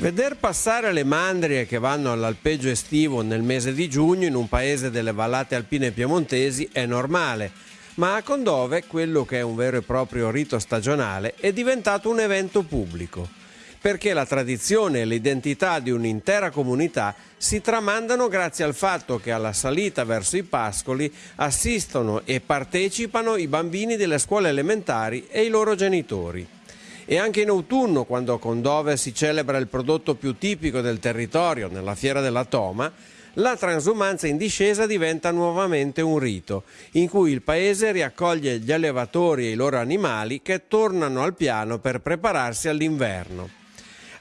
Veder passare le mandrie che vanno all'alpeggio estivo nel mese di giugno in un paese delle vallate alpine piemontesi è normale, ma a Condove quello che è un vero e proprio rito stagionale è diventato un evento pubblico, perché la tradizione e l'identità di un'intera comunità si tramandano grazie al fatto che alla salita verso i pascoli assistono e partecipano i bambini delle scuole elementari e i loro genitori. E anche in autunno, quando a Condove si celebra il prodotto più tipico del territorio, nella fiera della Toma, la transumanza in discesa diventa nuovamente un rito, in cui il paese riaccoglie gli allevatori e i loro animali che tornano al piano per prepararsi all'inverno.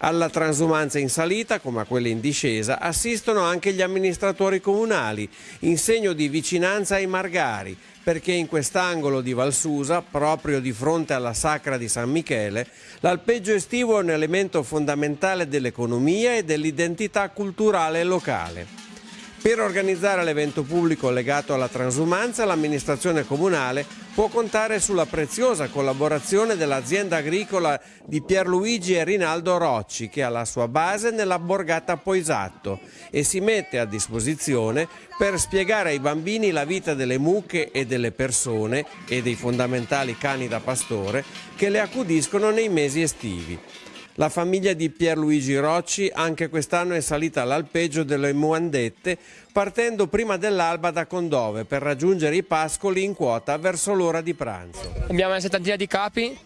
Alla transumanza in salita, come a quella in discesa, assistono anche gli amministratori comunali, in segno di vicinanza ai margari, perché in quest'angolo di Valsusa, proprio di fronte alla sacra di San Michele, l'alpeggio estivo è un elemento fondamentale dell'economia e dell'identità culturale locale. Per organizzare l'evento pubblico legato alla transumanza, l'amministrazione comunale può contare sulla preziosa collaborazione dell'azienda agricola di Pierluigi e Rinaldo Rocci, che ha la sua base nella borgata Poisatto e si mette a disposizione per spiegare ai bambini la vita delle mucche e delle persone e dei fondamentali cani da pastore che le accudiscono nei mesi estivi. La famiglia di Pierluigi Rocci anche quest'anno è salita all'alpeggio delle Muandette partendo prima dell'alba da Condove per raggiungere i pascoli in quota verso l'ora di pranzo. Abbiamo una settantina di capi,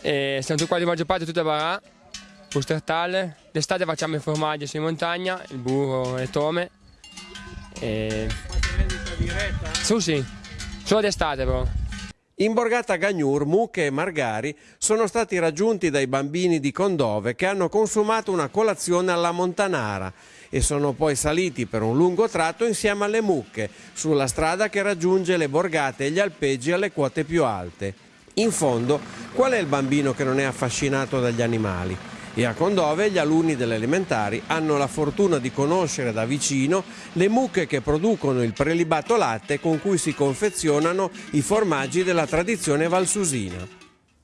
e siamo tutti qua di maggior parte tutte a Barà, Pustertal. D'estate facciamo i formaggi su in montagna, il burro e le tome. E... Su sì, solo d'estate però. In Borgata Gagnur, mucche e margari sono stati raggiunti dai bambini di Condove che hanno consumato una colazione alla Montanara e sono poi saliti per un lungo tratto insieme alle mucche sulla strada che raggiunge le borgate e gli alpeggi alle quote più alte. In fondo, qual è il bambino che non è affascinato dagli animali? E a Condove gli alunni delle elementari hanno la fortuna di conoscere da vicino le mucche che producono il prelibato latte con cui si confezionano i formaggi della tradizione valsusina.